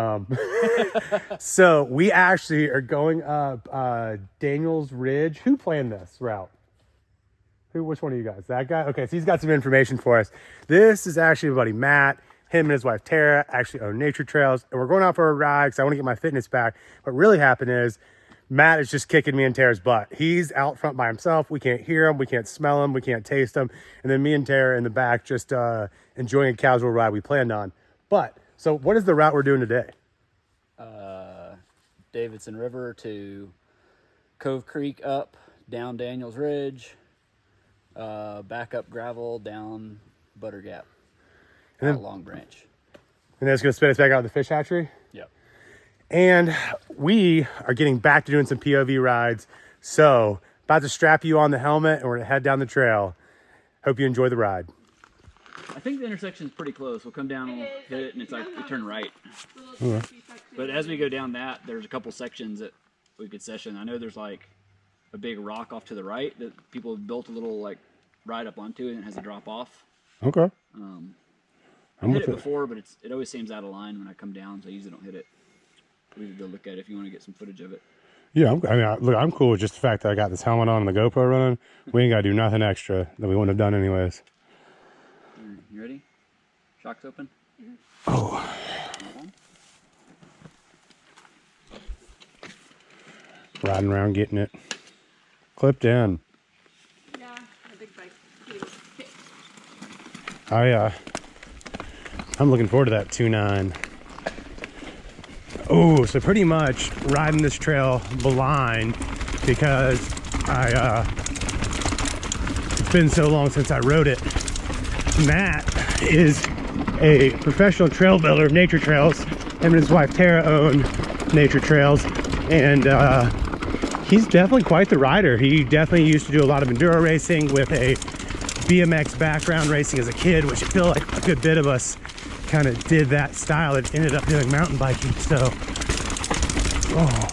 Um, so we actually are going up uh, Daniels Ridge. Who planned this route? Who? Which one of you guys? That guy? Okay, so he's got some information for us. This is actually my buddy Matt. Him and his wife Tara actually own Nature Trails, and we're going out for a ride because I want to get my fitness back. What really happened is Matt is just kicking me and Tara's butt. He's out front by himself. We can't hear him. We can't smell him. We can't taste him. And then me and Tara in the back just uh, enjoying a casual ride we planned on. But so what is the route we're doing today? Uh, Davidson River to Cove Creek up, down Daniels Ridge, uh, back up gravel, down Butter Gap, And then- Long Branch. And then it's going to spin us back out of the fish hatchery. Yep. And we are getting back to doing some POV rides. So about to strap you on the helmet and we're going to head down the trail. Hope you enjoy the ride. I think the intersection is pretty close. We'll come down and we'll hit it, and it's like we turn right. But as we go down that, there's a couple sections that we could session. I know there's like a big rock off to the right that people have built a little like ride up onto, and it has a drop off. Okay. Um, I'm hit it it. before, but it's it always seems out of line when I come down, so I usually don't hit it. We could go look at it if you want to get some footage of it. Yeah, I'm, I mean, I- look, I'm cool with just the fact that I got this helmet on and the GoPro running. We ain't got to do nothing extra that we wouldn't have done anyways. Alright, You ready? Shocks open. Oh, riding around getting it clipped in. Yeah, a big bike. Getting. I uh I'm looking forward to that 2-9. Oh, so pretty much riding this trail blind because I uh it's been so long since I rode it. Matt is a professional trail builder of nature trails. Him and his wife Tara own nature trails and uh he's definitely quite the rider. He definitely used to do a lot of enduro racing with a BMX background racing as a kid, which I feel like a good bit of us kind of did that style and ended up doing mountain biking. So, oh,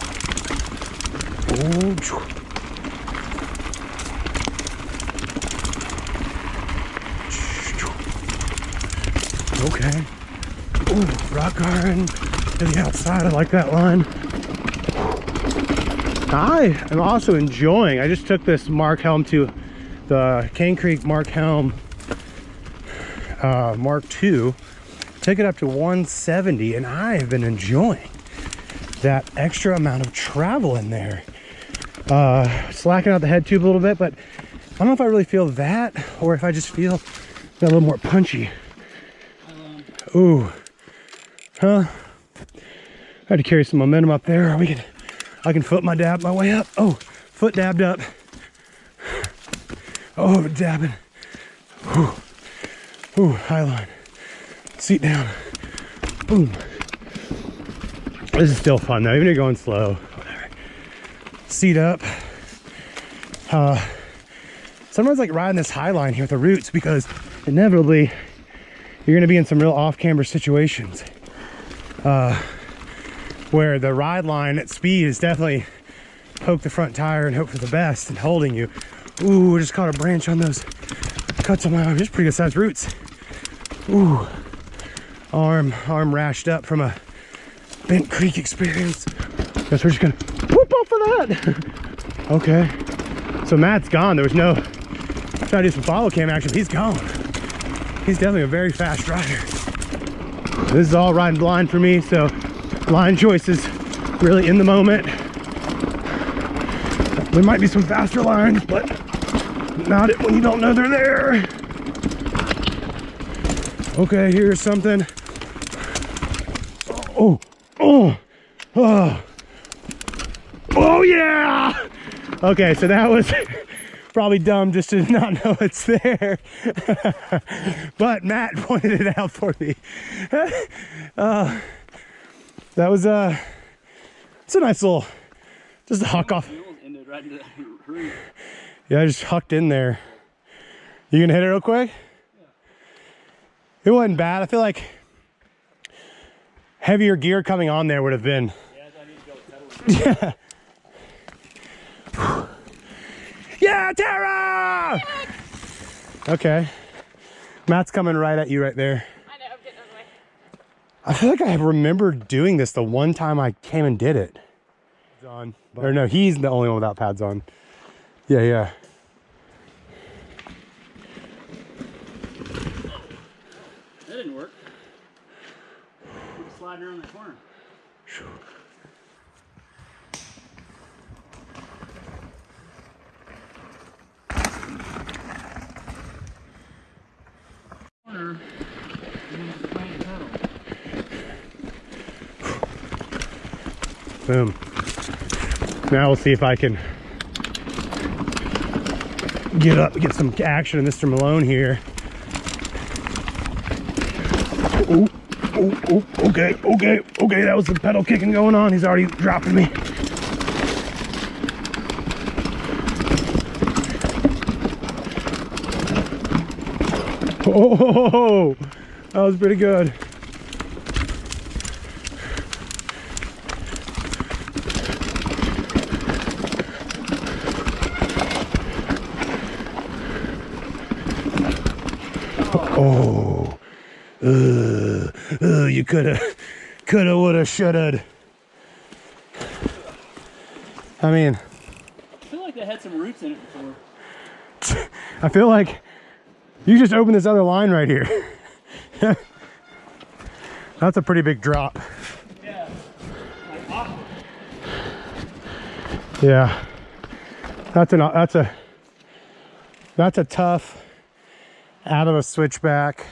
oh, Ooh, rock garden to the outside. I like that line. I am also enjoying. I just took this Mark Helm to the Cane Creek Mark Helm uh, Mark II. Took it up to 170, and I have been enjoying that extra amount of travel in there. Uh, slacking out the head tube a little bit, but I don't know if I really feel that or if I just feel a little more punchy. Ooh, huh? I had to carry some momentum up there. We can, I can foot my dab my way up. Oh, foot dabbed up. Oh, dabbing. Ooh, ooh, high line. Seat down. Boom. This is still fun though, even if you're going slow. Seat up. Uh, sometimes like riding this high line here with the roots because inevitably you're gonna be in some real off-camber situations. Uh, where the ride line at speed is definitely poke the front tire and hope for the best and holding you. Ooh, just caught a branch on those cuts on my arm. Just pretty good sized roots. Ooh, arm, arm rashed up from a Bent Creek experience. Guess we're just gonna whoop off of that. okay, so Matt's gone. There was no, try to do some follow cam action. He's gone. He's definitely a very fast rider. This is all riding blind for me, so line choices really in the moment. There might be some faster lines, but not it when you don't know they're there. Okay, here's something. Oh, oh, oh, oh yeah. Okay, so that was probably dumb just to not know it's there. but Matt pointed it out for me. uh, that was uh, it's a nice little, just a huck off. Wheels ended right into that root. Yeah, I just hucked in there. You gonna hit it real quick? It wasn't bad. I feel like heavier gear coming on there would have been. Yeah. Yeah, Tara! Okay. Matt's coming right at you right there. I know, I'm getting out of the way. I feel like I remember doing this the one time I came and did it. On, or no, he's the only one without pads on. Yeah, yeah. That didn't work. Sliding around the corner. Corner. and then playing the pedal. Boom. Now we'll see if I can get up, get some action in Mr. Malone here. Oh, oh, oh, okay, okay, okay. That was the pedal kicking going on. He's already dropping me. Oh, that was pretty good. Oh, uh, uh, you coulda, coulda, woulda, shoulda. I mean, I feel like they had some roots in it before. I feel like you just opened this other line right here. That's a pretty big drop. Yeah. Like. Yeah, that's an that's a that's a tough out of a switchback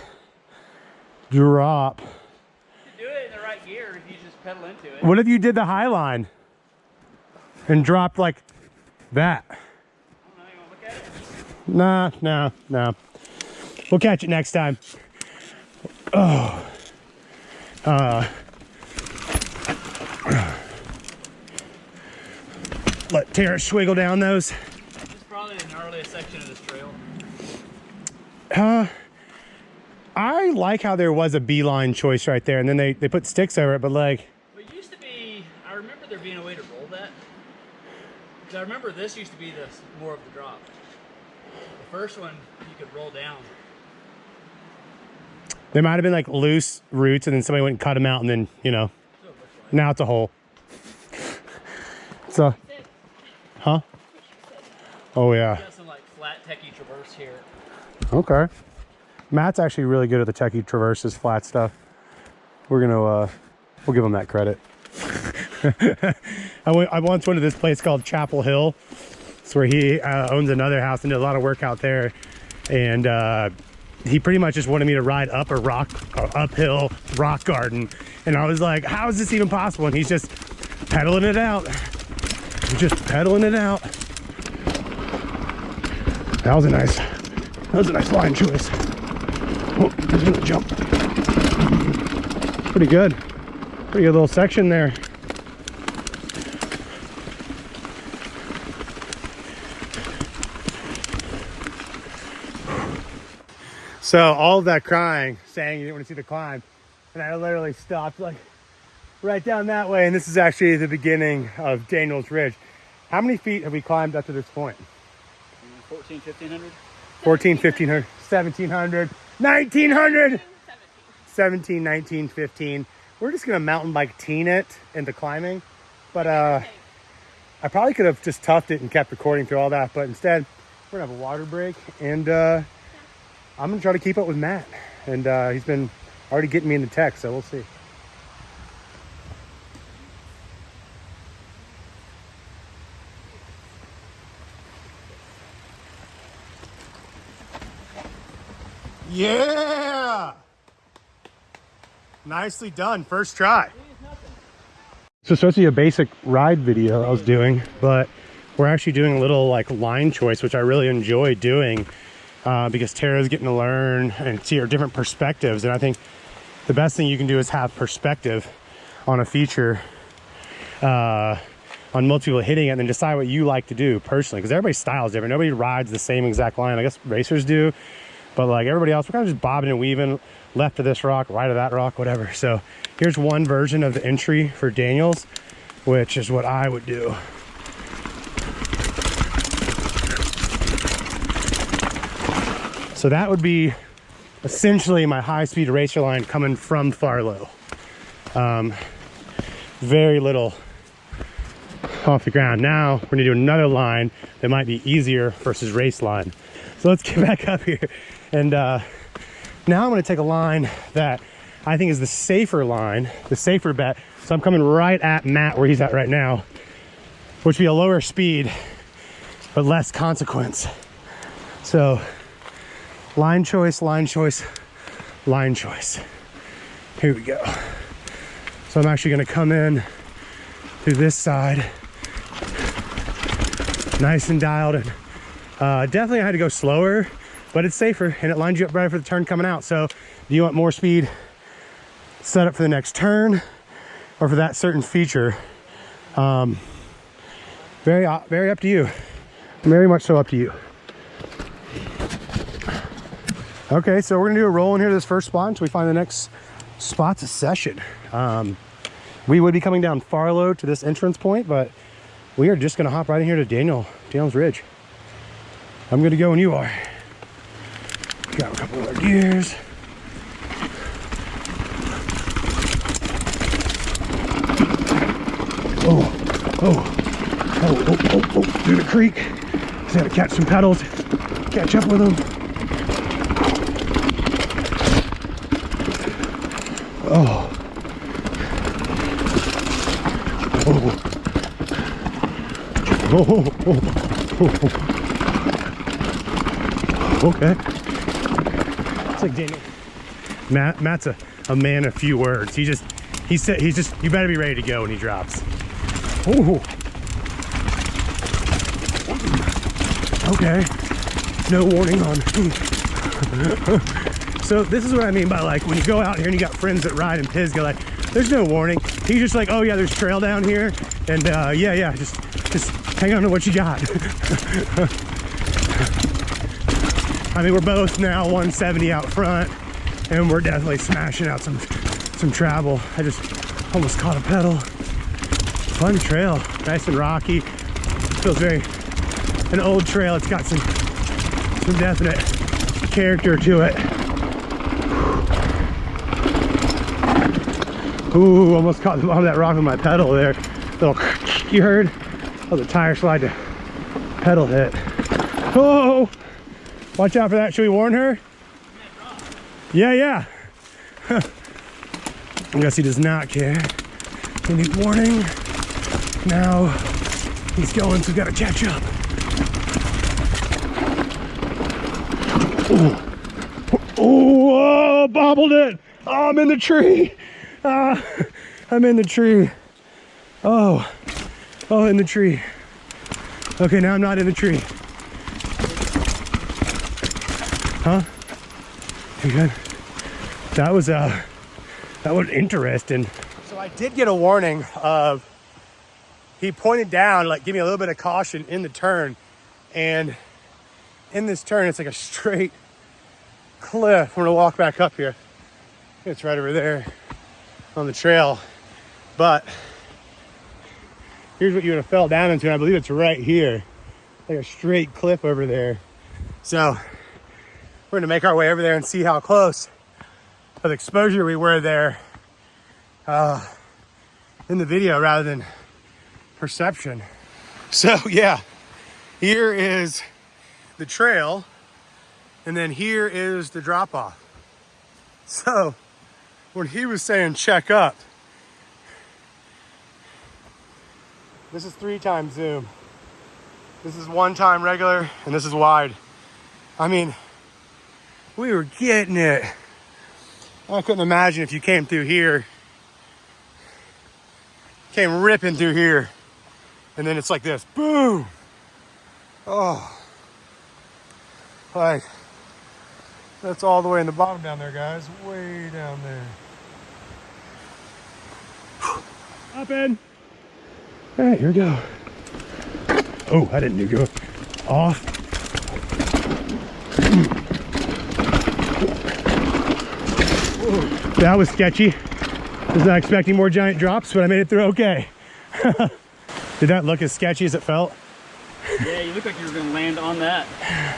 drop. You do it in the right gear if you just pedal into it. What if you did the high line and dropped like that? I don't know, you wanna look at it? Nah, nah, nah. We'll catch it next time. Oh. Uh. Let Tara swiggle down those. This is probably the gnarliest section of this. Uh, I like how there was a beeline choice right there, and then they, they put sticks over it, but like, But it used to be, I remember there being a way to roll that. Because I remember this used to be the more of the drop. The first one, you could roll down. there might have been like loose roots, and then somebody went and cut them out, and then, you know, So it like. now it's a hole. So, huh? Oh, yeah. Got some flat techie traverse here. Okay. Matt's actually really good at the techie traverses, flat stuff. We're gonna, uh, we'll give him that credit. I, went, I once went to this place called Chapel Hill. It's where he uh, owns another house and did a lot of work out there. And uh, he pretty much just wanted me to ride up a rock, uh, uphill rock garden. And I was like, how is this even possible? And he's just pedaling it out. Just pedaling it out. That was a nice, that was a nice line choice. Oh, he's gonna jump. Pretty good. Pretty good little section there. So all of that crying, saying you didn't want to see the climb, and I literally stopped like right down that way, and this is actually the beginning of Daniels Ridge. How many feet have we climbed up to this point? 14, 1500? 14, 1500, 1700, 1900, 17. 17, 19, 15. We're just gonna mountain bike teen it into climbing, but uh, I probably could have just toughed it and kept recording through all that, but instead we're gonna have a water break, and uh, I'm gonna try to keep up with Matt, and uh, he's been already getting me into tech, so we'll see. Yeah! Nicely done, first try. So it's supposed to be a basic ride video I was doing, but we're actually doing a little like line choice, which I really enjoy doing uh, because Tara's getting to learn and see her different perspectives. And I think the best thing you can do is have perspective on a feature uh, on multiple hitting it and then decide what you like to do personally because everybody's style is different. Nobody rides the same exact line. I guess racers do, but like everybody else, we're kind of just bobbing and weaving left of this rock, right of that rock, whatever. So here's one version of the entry for Daniels, which is what I would do. So that would be essentially my high speed racer line coming from Farlow. Um, very little off the ground. Now we're gonna do another line that might be easier versus race line. So let's get back up here. And uh, now I'm gonna take a line that I think is the safer line, the safer bet. So I'm coming right at Matt where he's at right now, which would be a lower speed, but less consequence. So line choice, line choice, line choice. Here we go. So I'm actually gonna come in through this side, nice and dialed. And uh, definitely I had to go slower, but it's safer and it lines you up better for the turn coming out. So do you want more speed set up for the next turn or for that certain feature? Um, very, very up to you. Very much so up to you. Okay, so we're gonna do a roll in here to this first spot until we find the next spot's a session. Um, we would be coming down Farlow to this entrance point, but we are just gonna hop right in here to Daniel, Daniel's Ridge. I'm gonna go when you are. Grab a couple our gears. Oh, oh, oh, oh, oh, oh, through the creek. Just gotta catch some pedals, catch up with them. Oh. Oh. Oh. Oh, oh, oh, oh. oh. Okay. It's like Daniel. Matt, Matt's a, a man of few words. He just, he said, he's just, you better be ready to go when he drops. Oh. Okay. No warning on. so this is what I mean by like when you go out here and you got friends that ride in Pisgah, like there's no warning. He's just like, oh yeah, there's trail down here, and uh, yeah, yeah, just just hang on to what you got. I mean, we're both now 170 out front, and we're definitely smashing out some some travel. I just almost caught a pedal. Fun trail, nice and rocky. Feels very an old trail. It's got some some definite character to it. Ooh, almost caught the bottom of that rock with my pedal there. Little you heard? Oh, the tire slide to pedal hit. Oh, watch out for that. Should we warn her? Yeah, yeah. I guess he does not care. We need warning. Now he's going, so we gotta catch up. Oh, oh, bobbled it. Oh, I'm in the tree. Ah, I'm in the tree. Oh, oh, in the tree. Okay, now I'm not in the tree. Huh? You good? That was, uh, that was interesting. So I did get a warning of, he pointed down, like, give me a little bit of caution in the turn. And in this turn, it's like a straight cliff. I'm gonna walk back up here. It's right over there on the trail. But here's what you would have fell down into. And I believe it's right here, like a straight cliff over there. So we're gonna make our way over there and see how close of exposure we were there uh, in the video rather than perception. So yeah, here is the trail and then here is the drop off. So when he was saying check up, this is three times zoom. This is one time regular and this is wide. I mean, we were getting it. I couldn't imagine if you came through here, came ripping through here, and then it's like this, boom. Oh, like that's all the way in the bottom down there, guys, way down there. Up in. All right, here we go. Oh, I didn't do go off. That was sketchy. Was not expecting more giant drops, but I made it through okay. Did that look as sketchy as it felt? Yeah, you look like you were gonna land on that.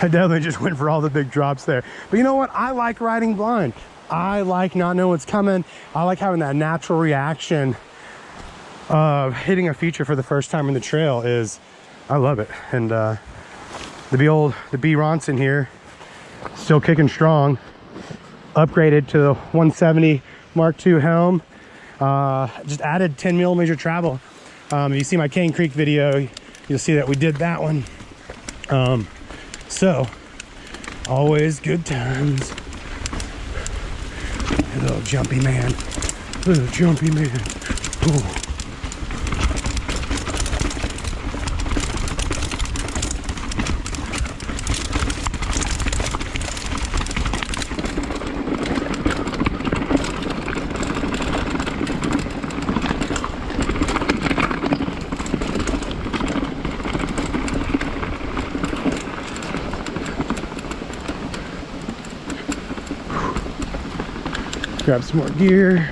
I definitely just went for all the big drops there. But you know what? I like riding blind. I like not knowing what's coming. I like having that natural reaction of hitting a feature for the first time in the trail is, I love it. And uh, the B old, the Bronson here, still kicking strong. Upgraded to the 170 Mark II helm. Uh, just added 10 millimeter travel. Um, if you see my Cane Creek video, you'll see that we did that one. Um, so, always good times. Little jumpy man. Little jumpy man. Ooh. Grab some more gear.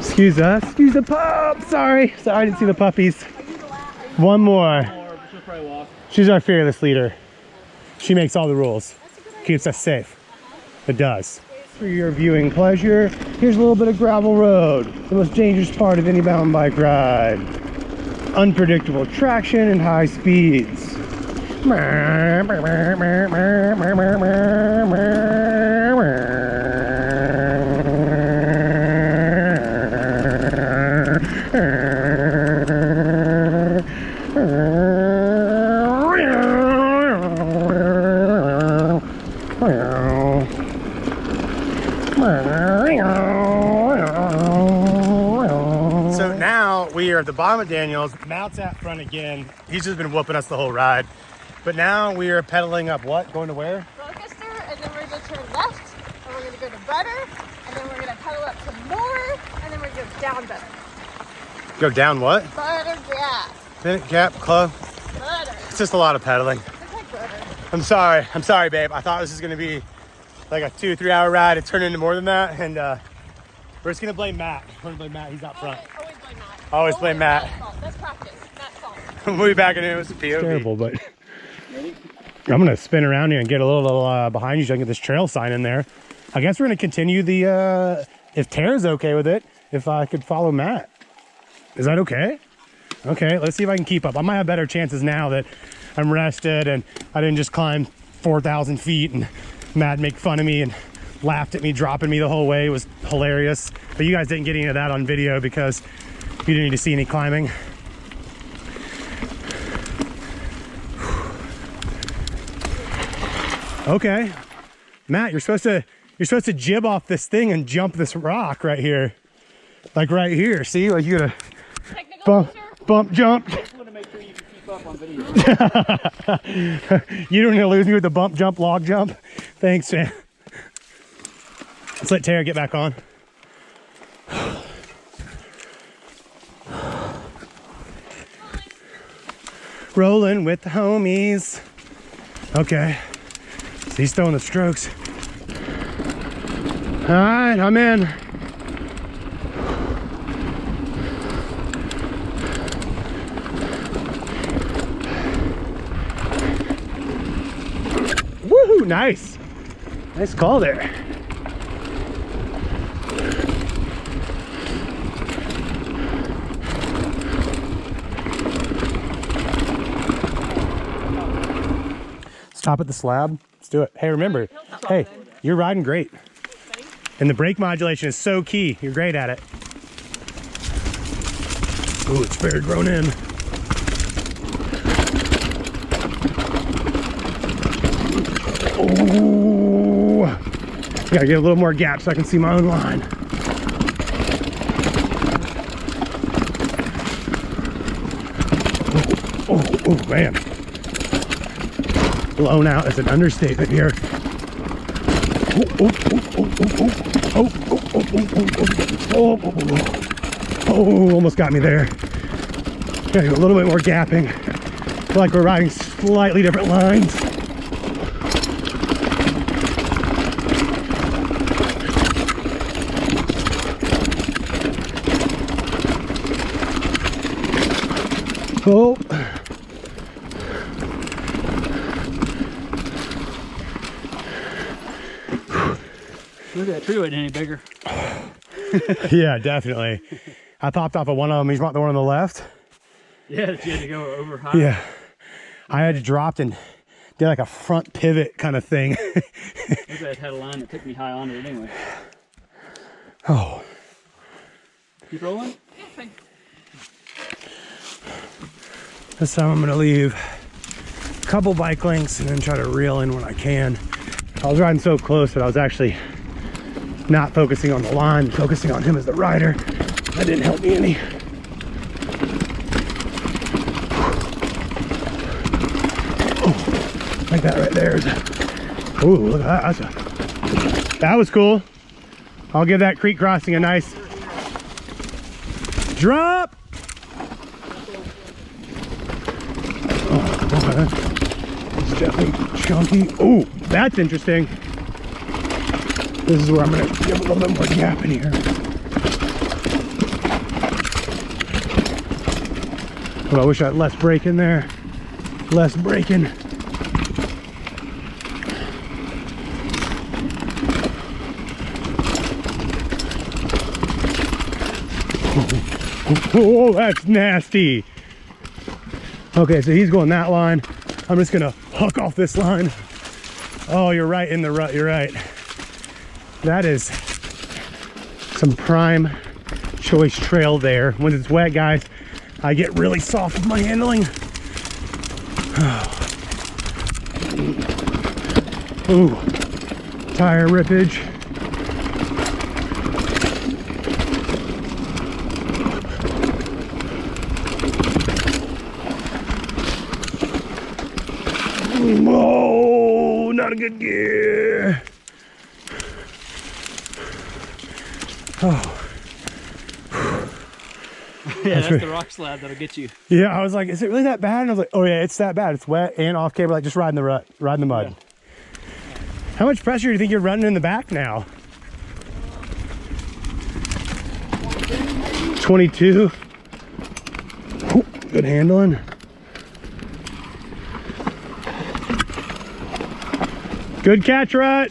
Excuse us. Excuse the pup. Sorry. Sorry, I didn't see the puppies. One more. She's our fearless leader. She makes all the rules. Keeps us safe. It does. For your viewing pleasure, here's a little bit of gravel road, the most dangerous part of any mountain bike ride. Unpredictable traction and high speeds. At the bottom of Daniels. Matt's out front again. He's just been whooping us the whole ride. But now we are pedaling up what? Going to where? Rochester, and then we're going to turn left, and we're going to go to Butter, and then we're going to pedal up to Moore, and then we're going to go down Butter. Go down what? Butter Gap. Bennett Gap Club? Butter. It's just a lot of pedaling. Like butter. I'm sorry. I'm sorry, babe. I thought this was going to be like a two, three hour ride. It turned into more than that. And uh, we're just going to blame Matt. We're going to blame Matt. He's out front. Always, always blame Matt. Always blame That's practice. Matt's fault. we'll be back in it. was a POV. terrible, but I'm gonna spin around here and get a little uh, behind you so I can get this trail sign in there. I guess we're gonna continue the, uh, if Tara's okay with it, if I could follow Matt. Is that okay? Okay, let's see if I can keep up. I might have better chances now that I'm rested and I didn't just climb 4,000 feet and Matt make fun of me and laughed at me dropping me the whole way. It was hilarious. But you guys didn't get any of that on video because you didn't need to see any climbing. Okay. Matt, you're supposed to you're supposed to jib off this thing and jump this rock right here. Like right here. See? Like you gotta bump, bump jump. you don't need to lose me with the bump jump log jump. Thanks, man. Let's let Tara get back on. Rolling with the homies. Okay, so he's throwing the strokes. All right, I'm in. Woohoo, nice. Nice call there. Stop at the slab. Let's do it. Hey, remember, hey, you're riding great. And the brake modulation is so key. You're great at it. Ooh, it's very grown in. Oh, gotta get a little more gap so I can see my own line. Oh, oh, oh man blown out is an understatement here. Oh, almost got me there. Okay, a little bit more gapping. Feel like we're riding slightly different lines. Oh, that tree wasn't any bigger. yeah, definitely. I popped off of one of them. He's about the one on the left. Yeah, you had to go over high. Yeah. I had to dropped and did like a front pivot kind of thing. That had a line that took me high on it anyway. oh, Keep rolling. Yeah, this time I'm gonna leave a couple bike links and then try to reel in when I can. I was riding so close that I was actually not focusing on the line, focusing on him as the rider. That didn't help me any. Oh, like that right there is. Ooh, look at that. A, that was cool. I'll give that creek crossing a nice drop. Oh, okay. It's definitely chunky. Oh, that's interesting. This is where I'm gonna give a little bit more gap in here. But I wish I had less break in there. Less braking. Oh, that's nasty. Okay, so he's going that line. I'm just gonna hook off this line. Oh, you're right in the rut, you're right. That is some prime choice trail there. When it's wet, guys, I get really soft with my handling. Ooh, tire rippage. Whoa, not a good gear. Yeah, that's right. the rock slab that'll get you. Yeah, I was like, is it really that bad? And I was like, oh yeah, it's that bad. It's wet and off camber, like just riding the rut, riding the mud. How much pressure do you think you're running in the back now? 22. Ooh, good handling. Good catch, Rut.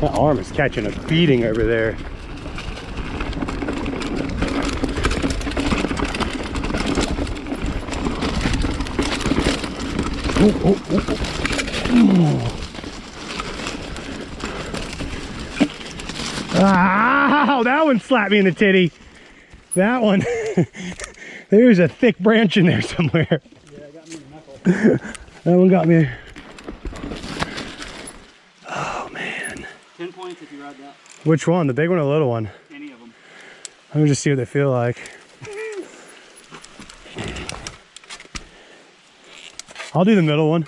That arm is catching a beating over there. Oh, oh, oh, oh. Ow, ah, that one slapped me in the titty. That one. There's a thick branch in there somewhere. Yeah, it got me in the knuckle. That one got me. Oh man. Ten points if you ride that. Which one? The big one or the little one? Any of them. Let me just see what they feel like. I'll do the middle one.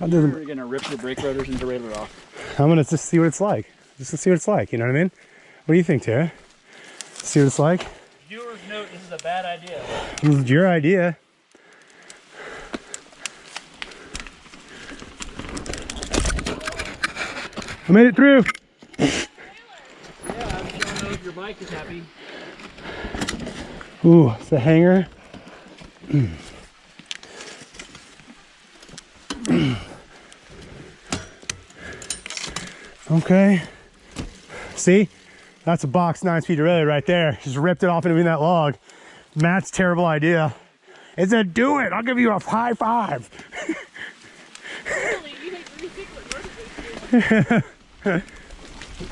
I'll do the, We're gonna rip the brake rotors and derailleur off. I'm gonna just see what it's like. Just to see what it's like, you know what I mean? What do you think, Tara? See what it's like? Viewers note this is a bad idea. This is your idea. I made it through. Yeah, I just don't know if your bike is happy. Ooh, it's the hanger. okay. See? That's a box nine speed derailleur right there. Just ripped it off in between that log. Matt's terrible idea. It said, do it. I'll give you a high five.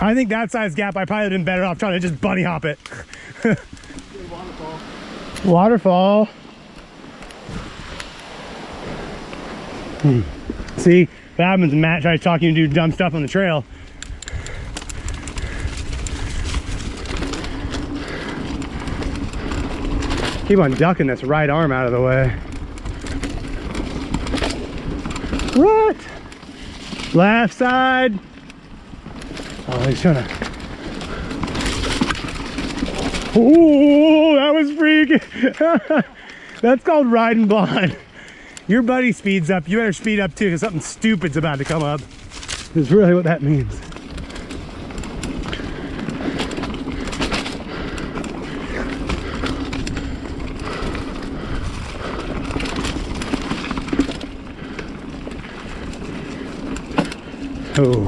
I think that size gap, I probably would have been better off trying to just bunny hop it. Waterfall. Waterfall. Hmm. See, that happens when Matt tries talking to do dumb stuff on the trail. Keep on ducking this right arm out of the way. What? Left side. Oh. Ooh, that was freaking. That's called riding blind. Your buddy speeds up. You better speed up too, because something stupid's about to come up. is really what that means. Oh.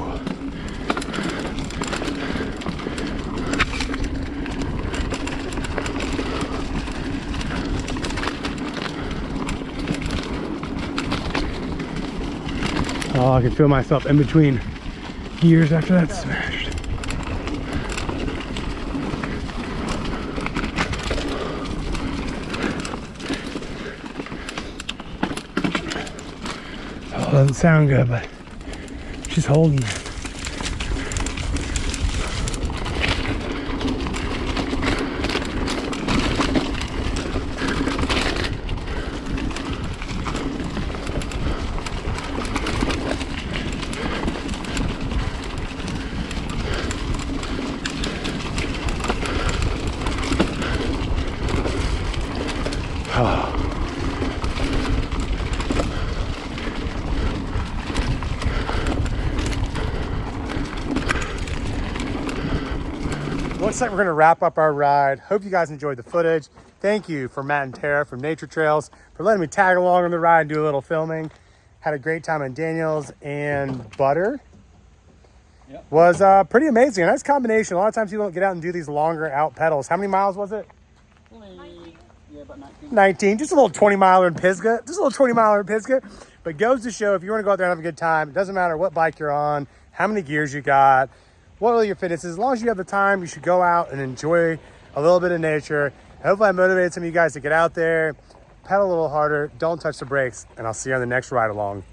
Oh, I can feel myself in between gears after that smashed. Oh, doesn't sound good, but she's holding. Looks like we're gonna wrap up our ride. Hope you guys enjoyed the footage. Thank you for Matt and Tara from Nature Trails for letting me tag along on the ride and do a little filming. Had a great time in Daniels and Butter. Yep. Was uh, pretty amazing. A nice combination. A lot of times people don't get out and do these longer out pedals. How many miles was it? About 19. 19, just a little 20 miler in Pisgah, just a little 20 miler in Pisgah. But goes to show if you want to go out there and have a good time, it doesn't matter what bike you're on, how many gears you got, what all your fitness is. As long as you have the time, you should go out and enjoy a little bit of nature. Hopefully I motivated some of you guys to get out there, pedal a little harder, don't touch the brakes, and I'll see you on the next ride along.